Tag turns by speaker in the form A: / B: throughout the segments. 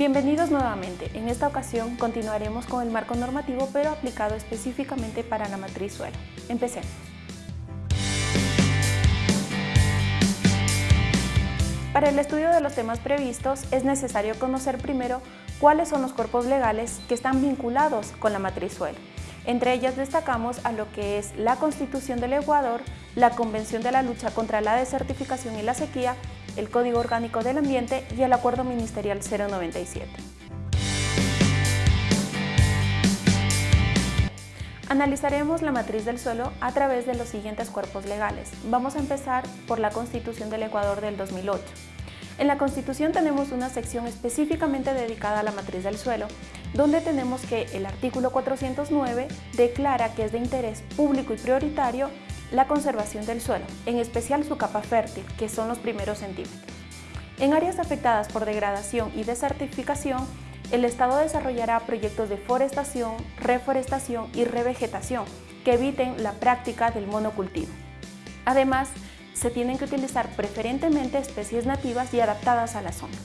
A: Bienvenidos nuevamente. En esta ocasión continuaremos con el marco normativo pero aplicado específicamente para la matriz suelo. Empecemos. Para el estudio de los temas previstos es necesario conocer primero cuáles son los cuerpos legales que están vinculados con la matriz. Entre ellas destacamos a lo que es la Constitución del Ecuador, la Convención de la Lucha contra la Desertificación y la Sequía, el Código Orgánico del Ambiente y el Acuerdo Ministerial 097. Analizaremos la matriz del suelo a través de los siguientes cuerpos legales. Vamos a empezar por la Constitución del Ecuador del 2008. En la Constitución tenemos una sección específicamente dedicada a la matriz del suelo, donde tenemos que el artículo 409 declara que es de interés público y prioritario la conservación del suelo, en especial su capa fértil, que son los primeros centímetros. En áreas afectadas por degradación y desertificación, el Estado desarrollará proyectos de forestación, reforestación y revegetación que eviten la práctica del monocultivo. Además, se tienen que utilizar preferentemente especies nativas y adaptadas a la zona.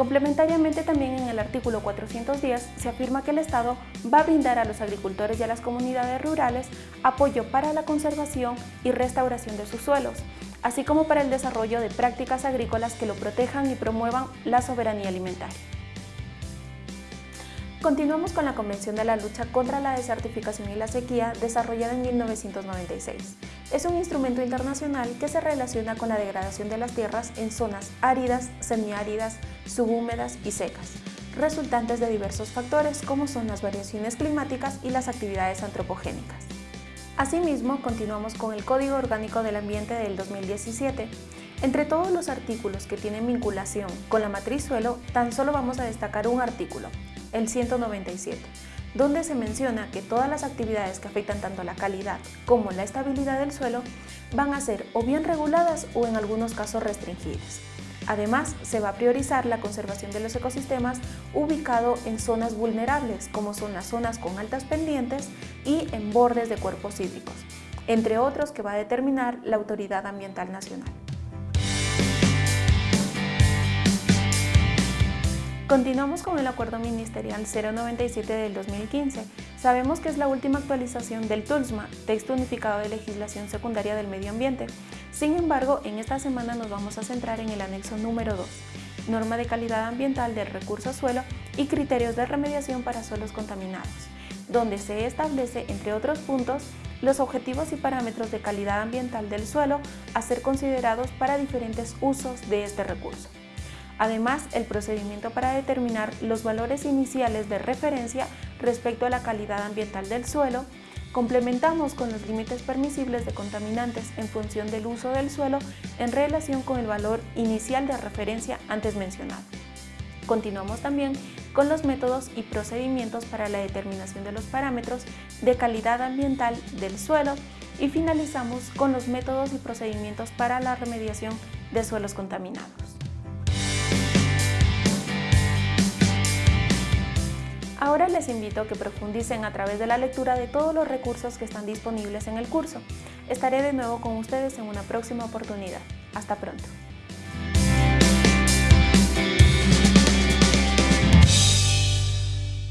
A: Complementariamente también en el artículo 410 se afirma que el Estado va a brindar a los agricultores y a las comunidades rurales apoyo para la conservación y restauración de sus suelos, así como para el desarrollo de prácticas agrícolas que lo protejan y promuevan la soberanía alimentaria. Continuamos con la Convención de la Lucha contra la Desertificación y la Sequía desarrollada en 1996. Es un instrumento internacional que se relaciona con la degradación de las tierras en zonas áridas, semiáridas, subhúmedas y secas, resultantes de diversos factores como son las variaciones climáticas y las actividades antropogénicas. Asimismo, continuamos con el Código Orgánico del Ambiente del 2017. Entre todos los artículos que tienen vinculación con la matriz suelo, tan solo vamos a destacar un artículo, el 197, donde se menciona que todas las actividades que afectan tanto la calidad como la estabilidad del suelo van a ser o bien reguladas o en algunos casos restringidas. Además, se va a priorizar la conservación de los ecosistemas ubicado en zonas vulnerables, como son las zonas con altas pendientes y en bordes de cuerpos hídricos, entre otros que va a determinar la Autoridad Ambiental Nacional. Continuamos con el Acuerdo Ministerial 097 del 2015. Sabemos que es la última actualización del TULSMA, Texto Unificado de Legislación Secundaria del Medio Ambiente. Sin embargo, en esta semana nos vamos a centrar en el anexo número 2, Norma de Calidad Ambiental del Recurso Suelo y Criterios de Remediación para Suelos Contaminados, donde se establece, entre otros puntos, los objetivos y parámetros de calidad ambiental del suelo a ser considerados para diferentes usos de este recurso. Además, el procedimiento para determinar los valores iniciales de referencia respecto a la calidad ambiental del suelo, complementamos con los límites permisibles de contaminantes en función del uso del suelo en relación con el valor inicial de referencia antes mencionado. Continuamos también con los métodos y procedimientos para la determinación de los parámetros de calidad ambiental del suelo y finalizamos con los métodos y procedimientos para la remediación de suelos contaminados. Ahora les invito a que profundicen a través de la lectura de todos los recursos que están disponibles en el curso. Estaré de nuevo con ustedes en una próxima oportunidad. Hasta pronto.